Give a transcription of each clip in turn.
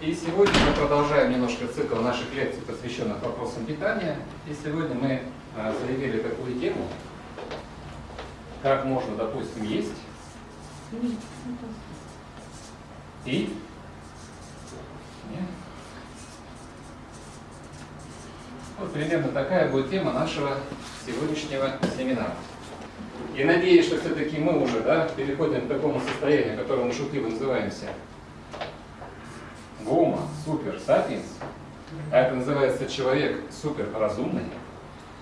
И сегодня мы продолжаем немножко цикл наших лекций, посвященных вопросам питания. И сегодня мы а, заявили такую тему, как можно, допустим, есть и? Вот примерно такая будет тема нашего сегодняшнего семинара. И надеюсь, что все-таки мы уже да, переходим к такому состоянию, которое мы шутливо называемся Гома, супер, сапиенс. А это называется человек суперразумный.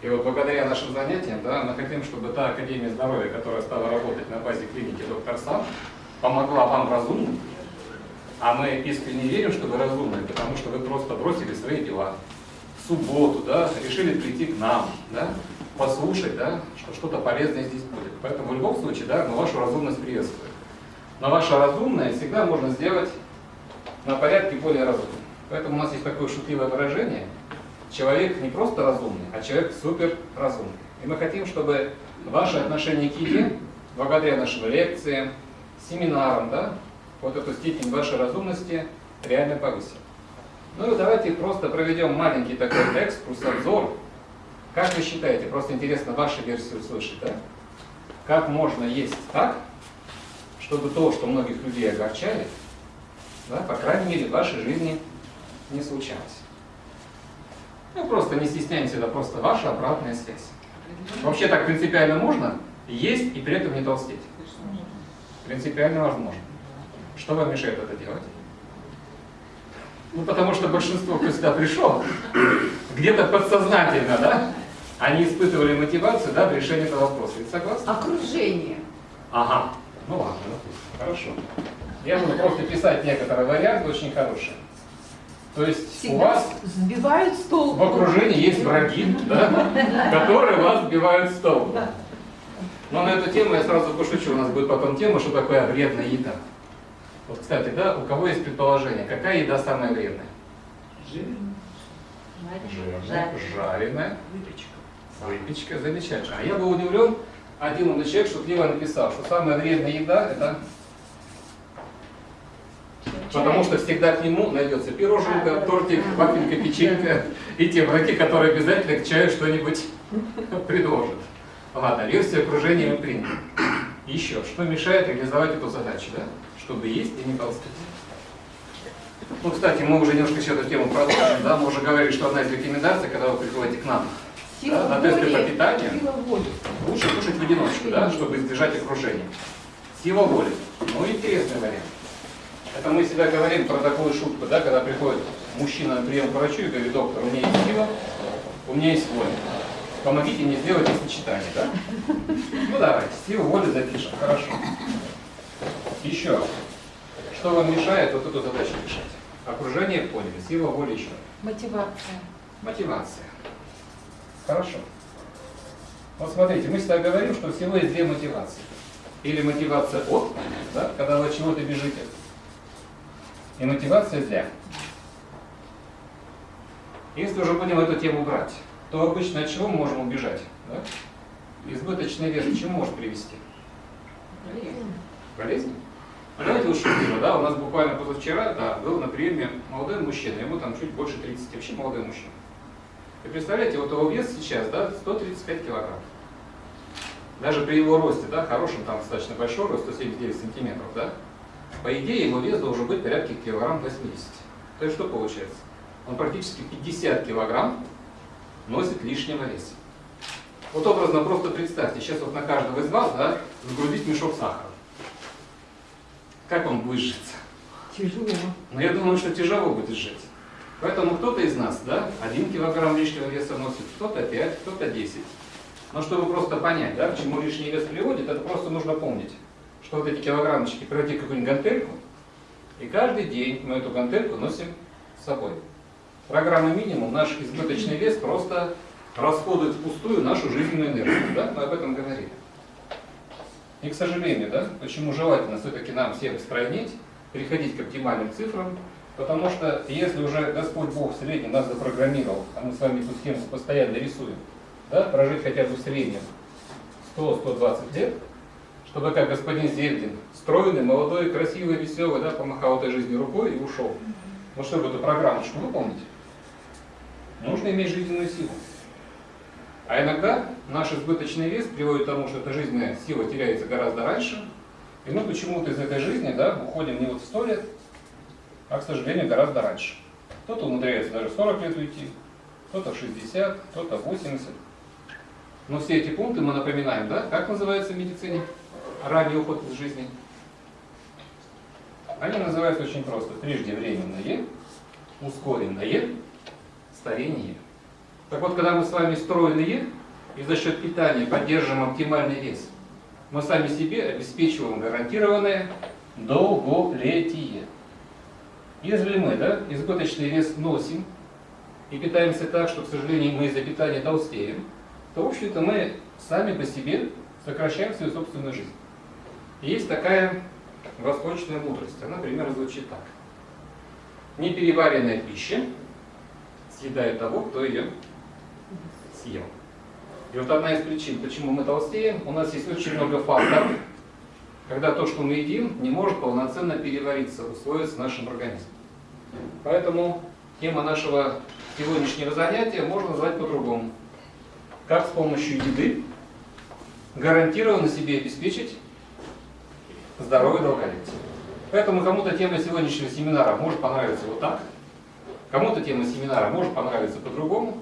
И вот благодаря нашим занятиям, да, мы хотим, чтобы та Академия здоровья, которая стала работать на базе клиники доктор Сам, помогла вам разумным. А мы искренне верим, что вы разумные, потому что вы просто бросили свои дела. В субботу, да, решили прийти к нам, да, послушать, да, что что-то полезное здесь будет. Поэтому в любом случае, да, мы вашу разумность приветствуем. Но ваше разумное всегда можно сделать на порядке более разумным. Поэтому у нас есть такое шутливое выражение. Человек не просто разумный, а человек супер разумный. И мы хотим, чтобы ваше отношение к еде, благодаря нашим лекциям, семинарам, да, вот эту степень вашей разумности реально повысим. Ну и давайте просто проведем маленький такой экскурс, обзор как вы считаете, просто интересно вашу версию услышать, да? Как можно есть так, чтобы то, что многих людей огорчает, да, по крайней мере, в вашей жизни не случалось? Ну, просто не стесняемся, это просто ваша обратная связь. Вообще так принципиально можно есть и при этом не толстеть. Принципиально возможно. Что вам мешает это делать? Ну, потому что большинство, кто сюда пришел, где-то подсознательно, да, они испытывали мотивацию да, в решении этого вопроса. Согласны? Окружение. Ага. Ну ладно, хорошо. Я буду просто писать некоторые варианты очень хорошие. То есть Всегда у вас сбивают стол. в окружении есть враги, да, которые вас сбивают с толку. Но на эту тему я сразу пошучу. У нас будет потом тема, что такое вредная еда. Вот, кстати, да, у кого есть предположение, какая еда самая вредная? Жирная, жареная, Выпечка. выпечка, замечательно. А я был удивлен, один умный человек шутливо написал, что самая вредная еда это Потому что всегда к нему найдется пироженка, тортик, вафелька, печенька и те враги, которые обязательно к чаю что-нибудь предложат. Ладно, версию окружения мы приняли. Еще, что мешает реализовать эту задачу, да? Чтобы есть и не толстеть. Ну, кстати, мы уже немножко еще эту тему продолжим, да? Мы уже говорили, что одна из рекомендаций, когда вы приходите к нам Сила да, на тесты по питанию, лучше кушать в одиночку, да, чтобы избежать окружения. Сила воли. Ну, интересный вариант. Это мы всегда говорим про такую шутку, да, когда приходит мужчина на прием к врачу и говорит, доктор, у меня есть сила, у меня есть воля. Помогите мне сделать их сочетание, да? Ну давайте, силу воли запишем, хорошо. Еще. Что вам мешает вот эту задачу решать? Окружение поняли, сила воли еще. Мотивация. Мотивация. Хорошо. Вот смотрите, мы всегда говорим, что всего есть две мотивации. Или мотивация от, да, когда вы от чего-то бежите, и мотивация для. Если уже будем эту тему брать, то обычно от чего мы можем убежать? Да? Избыточный вес к чему может привести? Болезнь? Ну, давайте лучше шутливо, да, у нас буквально позавчера, да, был на приеме молодой мужчина, ему там чуть больше 30, вообще молодой мужчина. И представляете, вот его вес сейчас, да, 135 килограмм. Даже при его росте, да, хорошем, там достаточно большой рост, 179 сантиметров, да, по идее его вес должен быть порядка килограмм 80. То есть что получается? Он практически 50 килограмм носит лишнего веса. Вот образно просто представьте, сейчас вот на каждого из вас, да, загрузить мешок сахара. Как он будет житься? Тяжело. Но я думаю, что тяжело будет жить. Поэтому кто-то из нас, да, один килограмм лишнего веса носит, кто-то 5, кто-то 10. Но чтобы просто понять, да, к чему лишний вес приводит, это просто нужно помнить, что вот эти килограммчики пройти какую-нибудь гантельку, и каждый день мы эту гантельку носим с собой. Программа минимум, наш избыточный вес просто расходует впустую нашу жизненную энергию, да, мы об этом говорили. И, к сожалению, да, почему желательно все-таки нам всем стройнеть, переходить к оптимальным цифрам, потому что если уже Господь Бог в среднем нас запрограммировал, а мы с вами эту схему постоянно рисуем, да, прожить хотя бы в среднем 100-120 лет, чтобы как господин Зельдин, стройный, молодой, красивый, веселый, да, помахал этой жизни рукой и ушел. Но чтобы эту программочку выполнить, нужно иметь жизненную силу. А иногда наш избыточный вес приводит к тому, что эта жизненная сила теряется гораздо раньше, и мы почему-то из этой жизни да, уходим не вот в 100 лет, а, к сожалению, гораздо раньше. Кто-то умудряется даже 40 лет уйти, кто-то 60, кто-то 80. Но все эти пункты мы напоминаем, да? Как называется в медицине ранний уход из жизни? Они называются очень просто. Преждевременное, ускоренное, старение. Так вот, когда мы с вами стройные и за счет питания поддерживаем оптимальный вес, мы сами себе обеспечиваем гарантированное долголетие. Если мы да, избыточный вес носим и питаемся так, что, к сожалению, мы из-за питания толстеем, то, в общем-то, мы сами по себе сокращаем свою собственную жизнь. Есть такая восточная мудрость. Она примерно звучит так. Непереваренная пища съедает того, кто ее съел. И вот одна из причин, почему мы толстеем, у нас есть очень много факторов, когда то, что мы едим, не может полноценно перевариться, усвоиться в нашем организме. Поэтому тема нашего сегодняшнего занятия можно назвать по-другому. Как с помощью еды гарантированно себе обеспечить здоровье и долголетие. Поэтому кому-то тема сегодняшнего семинара может понравиться вот так, кому-то тема семинара может понравиться по-другому,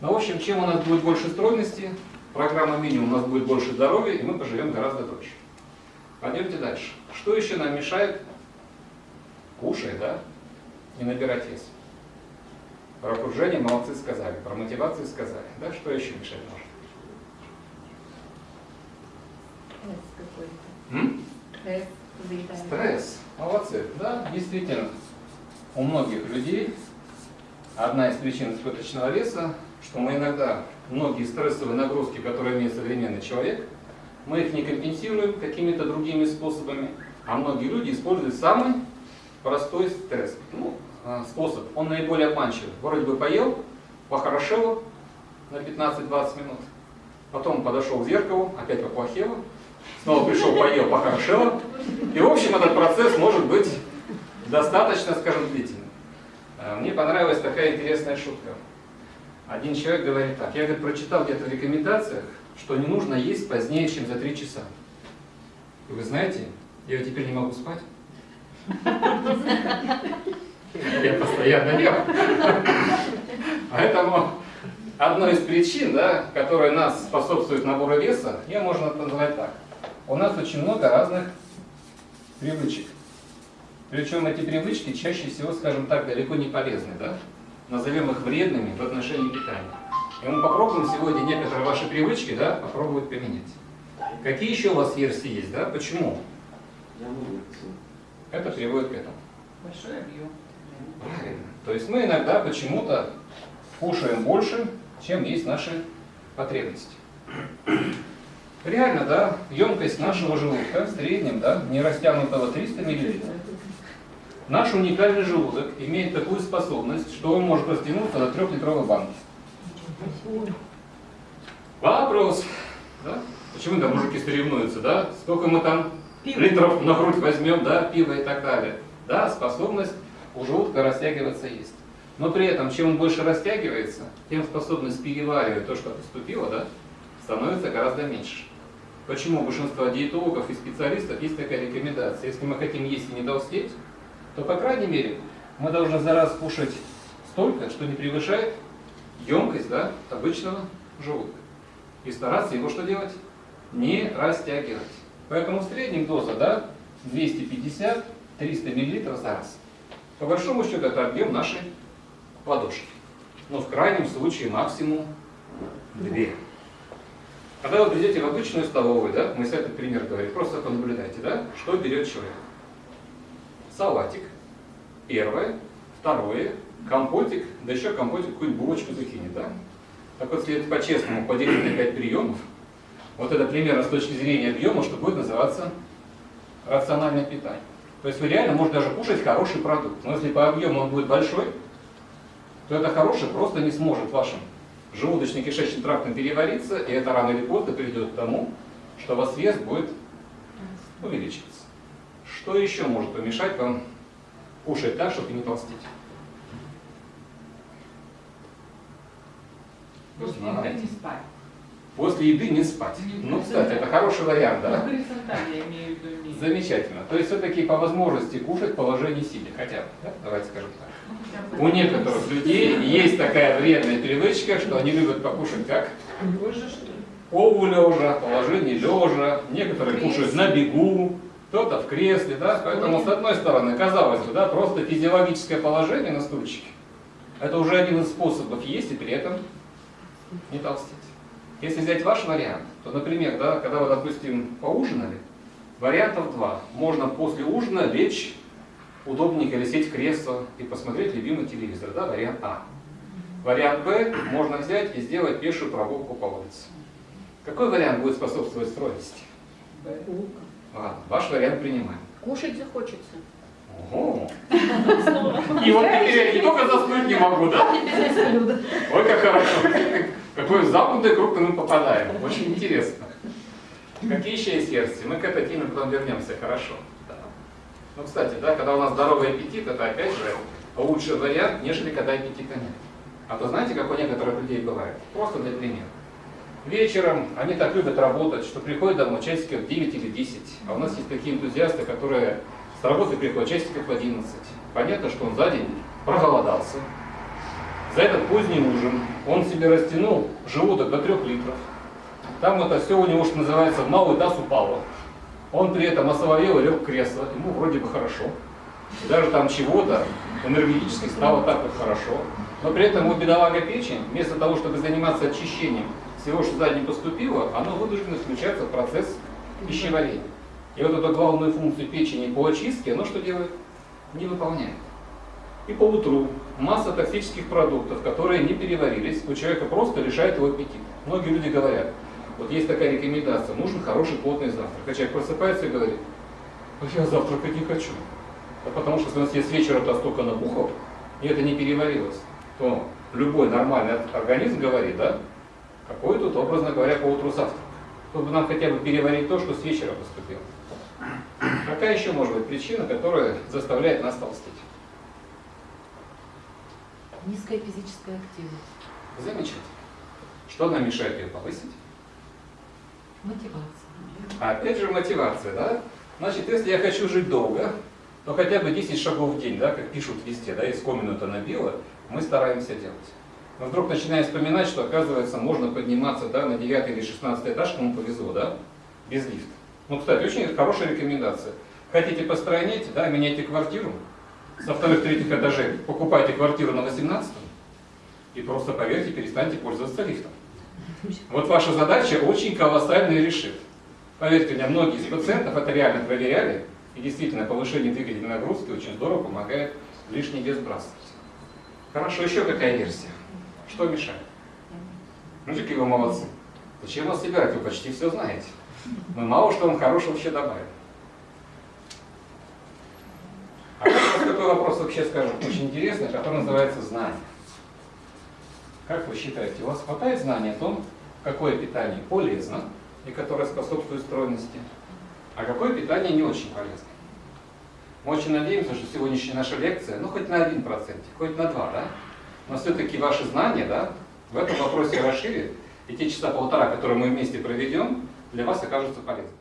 но, в общем, чем у нас будет больше стройности, программа минимум у нас будет больше здоровья, и мы поживем гораздо дольше. Пойдемте дальше. Что еще нам мешает? Кушай, да? Не набирать вес. Про окружение молодцы сказали, про мотивацию сказали. Да, что еще мешать может? Стресс, заедание. Стресс. Молодцы. Да, действительно. У многих людей одна из причин избыточного веса что мы иногда многие стрессовые нагрузки, которые имеет современный человек, мы их не компенсируем какими-то другими способами, а многие люди используют самый простой стресс. Ну, а, способ, он наиболее обманчивый. Вроде бы поел, похорошело на 15-20 минут, потом подошел к зеркалу, опять поплохело, снова пришел, поел, похорошело. И в общем этот процесс может быть достаточно, скажем, длительным. А, мне понравилась такая интересная шутка. Один человек говорит так, я говорит, прочитал где-то в рекомендациях, что не нужно есть позднее, чем за три часа. И вы знаете, я теперь не могу спать. Я постоянно ем. Поэтому одной из причин, да, которая нас способствует набору веса, ее можно назвать так. У нас очень много разных привычек. Причем эти привычки чаще всего, скажем так, далеко не полезны. Да? назовем их вредными в отношении питания. И мы попробуем сегодня некоторые ваши привычки да, попробовать поменять. Какие еще у вас версии есть, да? Почему? Это приводит к этому. Большой объем. Правильно. То есть мы иногда почему-то кушаем больше, чем есть наши потребности. Реально, да, емкость нашего желудка в среднем, да, не растянутого 300 мл. Наш уникальный желудок имеет такую способность, что он может растянуться до трехлитровой банки. Вопрос. Да? Почему там мужики соревнуются, да? Сколько мы там Пиво. литров на грудь возьмем, да, пива и так далее. Да, способность у желудка растягиваться есть. Но при этом, чем он больше растягивается, тем способность переваривать то, что поступило, да, становится гораздо меньше. Почему у большинства диетологов и специалистов есть такая рекомендация? Если мы хотим есть и не толстеть, то, по крайней мере, мы должны за раз кушать столько, что не превышает емкость да, обычного желудка. И стараться его что делать? Не растягивать. Поэтому в среднем доза да, 250-300 мл за раз. По большому счету это объем нашей ладошки. Но в крайнем случае максимум 2. Когда вы придете в обычную столовую, да, мы с этот пример говорим, просто понаблюдайте, да, что берет человек салатик, первое, второе, компотик, да еще компотик какую-нибудь булочку закинет, да? Так вот, если по-честному поделить на 5 приемов, вот это примерно с точки зрения объема, что будет называться рациональное питание. То есть вы реально можете даже кушать хороший продукт. Но если по объему он будет большой, то это хорошее просто не сможет вашим желудочно-кишечным трактом перевариться, и это рано или поздно приведет к тому, что у вас вес будет увеличиваться. Что еще может помешать вам кушать так, чтобы не толстеть? После еды не спать. После еды не спать. Ну, кстати, это хороший вариант, да? Горизонтально я имею в виду. не- Замечательно. То есть все-таки по возможности кушать в положении сидя, хотя бы, да? давайте скажем так. У некоторых людей есть такая вредная привычка, что они любят покушать как? Ли? полулежа, положение лежа, некоторые кушают на бегу, кто-то в кресле, да, поэтому с одной стороны, казалось бы, да, просто физиологическое положение на стульчике, это уже один из способов есть и при этом не толстеть. Если взять ваш вариант, то, например, да, когда вы, допустим, поужинали, вариантов два. Можно после ужина лечь удобненько или сесть в кресло и посмотреть любимый телевизор, да, вариант А. Вариант Б можно взять и сделать пешую прогулку по улице. Какой вариант будет способствовать стройности? Ладно, ваш вариант принимаем. Кушать захочется. Ого. И вот теперь я не только заснуть не могу, да? Ой, как хорошо. Какой замкнутый круг мы попадаем. Очень интересно. Какие еще есть версии? Мы к этой теме потом вернемся, хорошо. Ну, кстати, да, когда у нас здоровый аппетит, это опять же лучший вариант, нежели когда аппетита нет. А то знаете, как у некоторых людей бывает? Просто для примера. Вечером они так любят работать, что приходят домой часиков в 9 или 10. А у нас есть такие энтузиасты, которые с работы приходят часиков в 11. Понятно, что он за день проголодался. За этот поздний ужин он себе растянул желудок до 3 литров. Там это все у него, что называется, в малый таз упало. Он при этом осоловел и лег в кресло, ему вроде бы хорошо. И даже там чего-то энергетически стало так вот хорошо. Но при этом у бедолага печень, вместо того, чтобы заниматься очищением всего, что сзади поступило, оно вынуждено включаться в процесс пищеварения. И вот эту главную функцию печени по очистке, оно что делает? Не выполняет. И по утру масса токсических продуктов, которые не переварились, у человека просто лишает его аппетита. Многие люди говорят, вот есть такая рекомендация, нужен хороший плотный завтрак. А человек просыпается и говорит, «А я завтракать не хочу. Да потому что если себе с вечера то столько набухал, и это не переварилось, то любой нормальный организм говорит, да, какой тут, образно говоря, по утру завтрак. Чтобы нам хотя бы переварить то, что с вечера поступило. Какая еще может быть причина, которая заставляет нас толстеть? Низкая физическая активность. Замечательно. Что нам мешает ее повысить? Мотивация. Опять же мотивация, да? Значит, если я хочу жить долго, то хотя бы 10 шагов в день, да, как пишут везде, да, из комнаты набило, мы стараемся делать. Но вдруг начинаем вспоминать, что оказывается можно подниматься да, на 9 или 16 этаж, кому повезло, да, без лифта. Ну, кстати, очень хорошая рекомендация. Хотите постройнеть, да, меняйте квартиру, со вторых-третьих этажей покупайте квартиру на 18 и просто, поверьте, перестаньте пользоваться лифтом. Вот ваша задача очень колоссальная решит. Поверьте мне, многие из пациентов это реально проверяли, и действительно повышение двигательной нагрузки очень здорово помогает лишний вес сбрасывать. Хорошо, еще какая версия? Что мешает? Ну, какие вы молодцы. Зачем вас собирать? Вы почти все знаете. Мы мало что вам хорошего вообще добавим. А вот такой вопрос вообще, скажем, очень интересный, который называется знание. Как вы считаете, у вас хватает знаний о том, какое питание полезно и которое способствует стройности, а какое питание не очень полезно? Мы очень надеемся, что сегодняшняя наша лекция, ну хоть на 1%, хоть на 2%, да? Но все-таки ваши знания, да, в этом вопросе расширит, и те часа полтора, которые мы вместе проведем, для вас окажутся полезными.